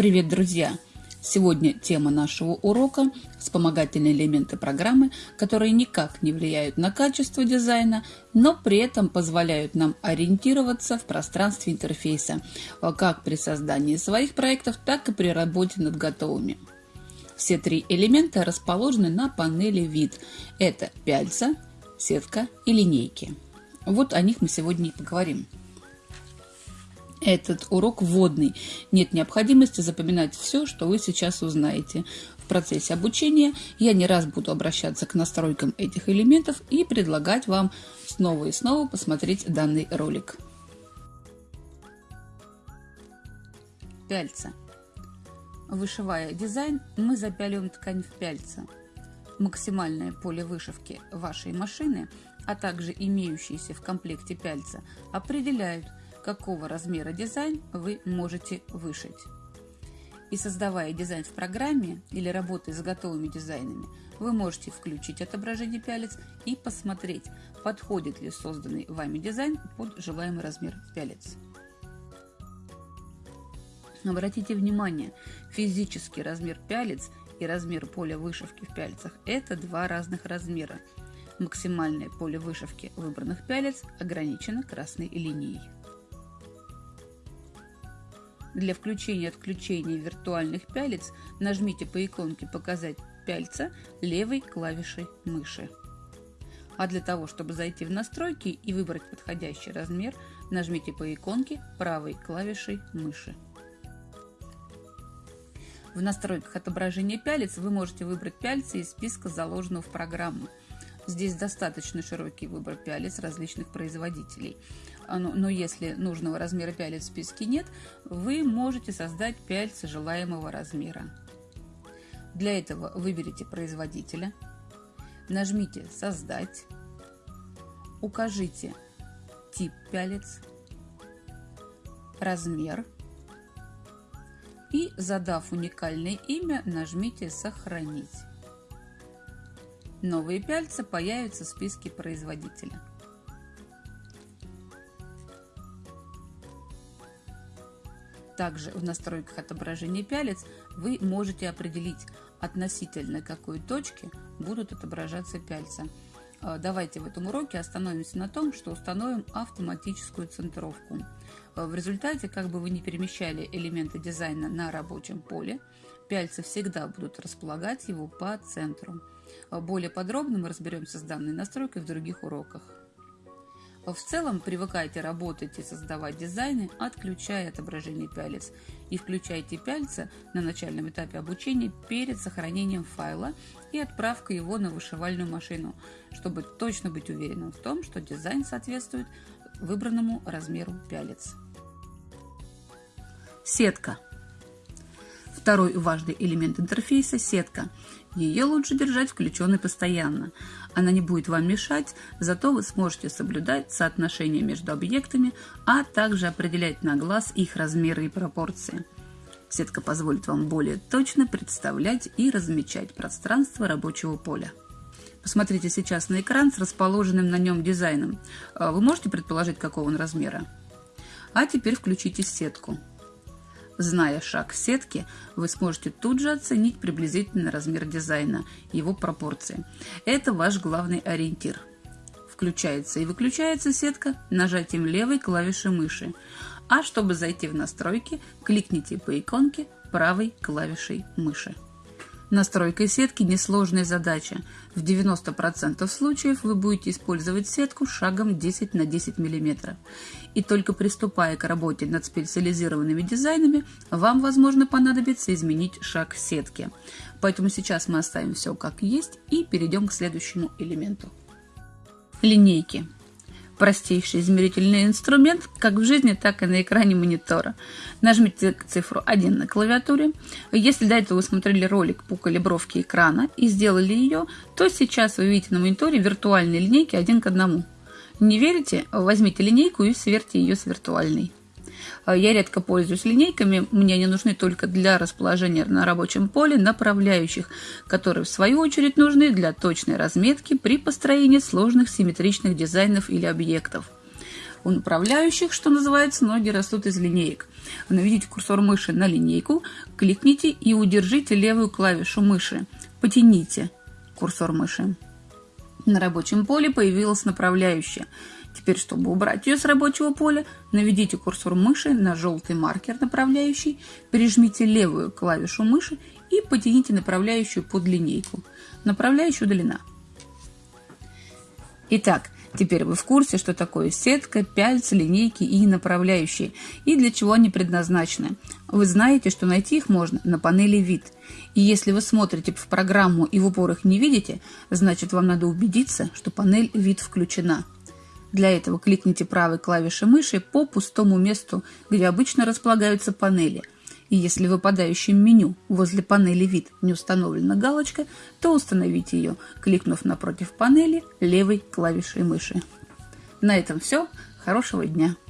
Привет, друзья! Сегодня тема нашего урока – вспомогательные элементы программы, которые никак не влияют на качество дизайна, но при этом позволяют нам ориентироваться в пространстве интерфейса, как при создании своих проектов, так и при работе над готовыми. Все три элемента расположены на панели «Вид». Это пяльца, сетка и линейки. Вот о них мы сегодня и поговорим. Этот урок вводный. Нет необходимости запоминать все, что вы сейчас узнаете. В процессе обучения я не раз буду обращаться к настройкам этих элементов и предлагать вам снова и снова посмотреть данный ролик. Пяльца. Вышивая дизайн, мы запяливаем ткань в пяльца. Максимальное поле вышивки вашей машины, а также имеющиеся в комплекте пяльца, определяют – какого размера дизайн вы можете вышить. И создавая дизайн в программе или работая с готовыми дизайнами, вы можете включить отображение пялец и посмотреть, подходит ли созданный вами дизайн под желаемый размер пялец. Обратите внимание, физический размер пялец и размер поля вышивки в пяльцах – это два разных размера. Максимальное поле вышивки выбранных пялец ограничено красной линией. Для включения-отключения виртуальных пялец нажмите по иконке «Показать пяльца» левой клавишей мыши. А для того, чтобы зайти в настройки и выбрать подходящий размер, нажмите по иконке правой клавишей мыши. В настройках отображения пялец вы можете выбрать пяльцы из списка заложенного в программу. Здесь достаточно широкий выбор пялец различных производителей. Но если нужного размера пялец в списке нет, вы можете создать пяльцы желаемого размера. Для этого выберите производителя, нажмите «Создать», укажите тип пялец, размер и, задав уникальное имя, нажмите «Сохранить». Новые пяльца появятся в списке производителя. Также в настройках отображения пялец вы можете определить относительно какой точки будут отображаться пяльца. А, давайте в этом уроке остановимся на том, что установим автоматическую центровку. А, в результате, как бы вы ни перемещали элементы дизайна на рабочем поле, пяльцы всегда будут располагать его по центру. А, более подробно мы разберемся с данной настройкой в других уроках. В целом привыкайте работать и создавать дизайны, отключая отображение пялец и включайте пяльца на начальном этапе обучения перед сохранением файла и отправкой его на вышивальную машину, чтобы точно быть уверенным в том, что дизайн соответствует выбранному размеру пялец. Сетка. Второй важный элемент интерфейса – сетка. Ее лучше держать включенной постоянно. Она не будет вам мешать, зато вы сможете соблюдать соотношение между объектами, а также определять на глаз их размеры и пропорции. Сетка позволит вам более точно представлять и размечать пространство рабочего поля. Посмотрите сейчас на экран с расположенным на нем дизайном. А вы можете предположить, какого он размера? А теперь включите сетку. Зная шаг сетки, вы сможете тут же оценить приблизительный размер дизайна, его пропорции. Это ваш главный ориентир. Включается и выключается сетка нажатием левой клавиши мыши. А чтобы зайти в настройки, кликните по иконке правой клавишей мыши. Настройка сетки – несложная задача. В 90% случаев вы будете использовать сетку шагом 10 на 10 мм. И только приступая к работе над специализированными дизайнами, вам, возможно, понадобится изменить шаг сетки. Поэтому сейчас мы оставим все как есть и перейдем к следующему элементу. Линейки. Простейший измерительный инструмент как в жизни, так и на экране монитора. Нажмите цифру 1 на клавиатуре. Если до этого вы смотрели ролик по калибровке экрана и сделали ее, то сейчас вы видите на мониторе виртуальные линейки один к одному. Не верите? Возьмите линейку и сверьте ее с виртуальной. А, я редко пользуюсь линейками, мне они нужны только для расположения на рабочем поле направляющих, которые в свою очередь нужны для точной разметки при построении сложных симметричных дизайнов или объектов. У направляющих, что называется, ноги растут из линеек. Наведите курсор мыши на линейку, кликните и удержите левую клавишу мыши. Потяните курсор мыши. На рабочем поле появилась направляющая. Теперь, чтобы убрать ее с рабочего поля, наведите курсор мыши на желтый маркер направляющий, пережмите левую клавишу мыши и потяните направляющую под линейку. Направляющая удалена. Итак, теперь вы в курсе, что такое сетка, пяльцы, линейки и направляющие, и для чего они предназначены. Вы знаете, что найти их можно на панели «Вид». И если вы смотрите в программу и в упор их не видите, значит вам надо убедиться, что панель «Вид» включена. Для этого кликните правой клавишей мыши по пустому месту, где обычно располагаются панели – и если в выпадающем меню возле панели «Вид» не установлена галочка, то установите ее, кликнув напротив панели левой клавишей мыши. На этом все. Хорошего дня!